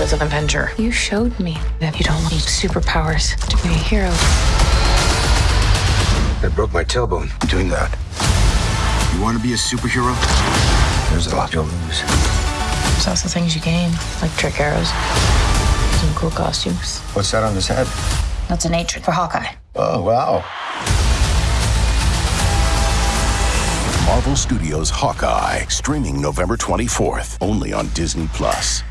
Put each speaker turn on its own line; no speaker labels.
as an Avenger. You showed me that you don't need superpowers to be a hero.
I broke my tailbone doing that.
You want to be a superhero?
There's a lot you'll lose.
There's also things you gain, like trick arrows, some cool costumes.
What's that on his head?
That's an hatred for Hawkeye.
Oh, wow.
Marvel Studios Hawkeye, streaming November 24th, only on Disney Plus.